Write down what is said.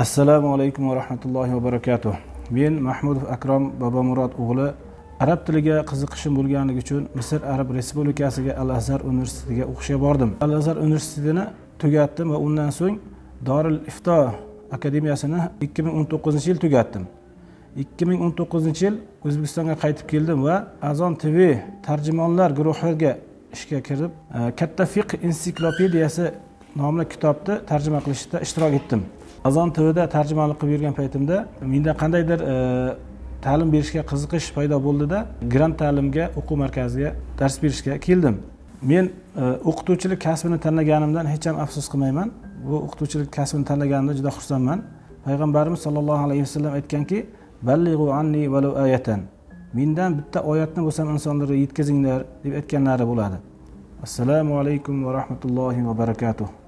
assalomu alaykum va rahmatullohi va barakatuh. Men mahmudov akrom bobomurod o'g'li arab tiliga qiziqishim bo'lganligi uchun misr arab respublikasiga al azhar universitetiga o'qishga bordim. Al azhar universitetini tugatdim va undan so'ng doril ifto akademiyasini ikki ming o'n to'qqizinchi yil tugatdim. ikki ming o'n to'qqizinchi yil o'zbekistonga qaytib keldim va azon tv tarjimonlar guruhiga ishga kirib e, katta fiqh ensiklopediyasi nomli kitobni tarjima qilishda ishtirok etdim. Azon tvda tarjimonlik qilib yurgan paytimda menda qandaydir e, ta'lim berishga qiziqish paydo bo'ldida grant ta'limga o'quv markaziga dars berishga keldim. Men e, o'qituvchilik kasbini tanlaganimdan hech ham afsus qilmayman. Bu o'qituvchilik kasbini tanlaganimdan juda xursandman. Payg'ambarimiz sollallohu alayhi vasallam aytganki ballig'u anni valu ayatan. Mendan bitta oyatni bo'lsam insonlarga yetkazinglar deb aytganlari bo'ladi. Assalomu alaykum va rahmatullohi va barakatuh.